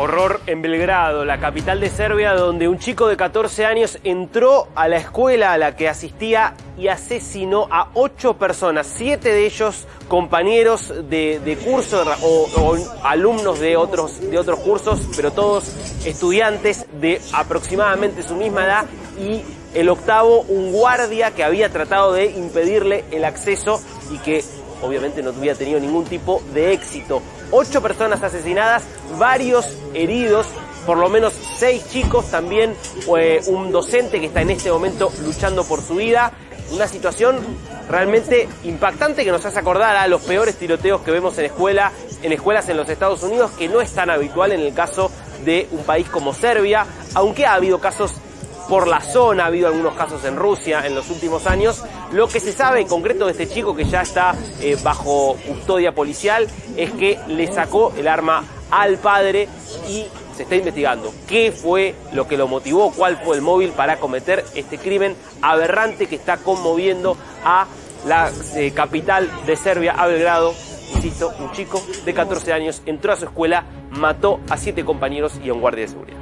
Horror en Belgrado, la capital de Serbia, donde un chico de 14 años entró a la escuela a la que asistía y asesinó a ocho personas, siete de ellos compañeros de, curso o, alumnos de otros, de otros cursos, pero todos estudiantes de aproximadamente su misma edad y el octavo, un guardia que había tratado de impedirle el acceso y que obviamente no había tenido ningún tipo de éxito. Ocho personas asesinadas, varios heridos, por lo menos seis chicos, también eh, un docente que está en este momento luchando por su vida. Una situación realmente impactante que nos hace acordar a los peores tiroteos que vemos en escuela, en escuelas en los Estados Unidos, que no es tan habitual en el caso de un país como Serbia, aunque ha habido casos por la zona, ha habido algunos casos en Rusia en los últimos años. Lo que se sabe en concreto de este chico que ya está eh, bajo custodia policial es que le sacó el arma al padre y se está investigando qué fue lo que lo motivó, cuál fue el móvil para cometer este crimen aberrante que está conmoviendo a la eh, capital de Serbia, a Belgrado. Insisto, un chico de 14 años entró a su escuela, mató a siete compañeros y a un guardia de seguridad.